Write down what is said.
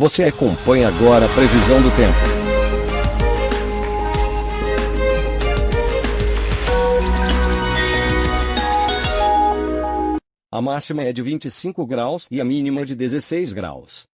Você acompanha agora a previsão do tempo. A máxima é de 25 graus e a mínima é de 16 graus.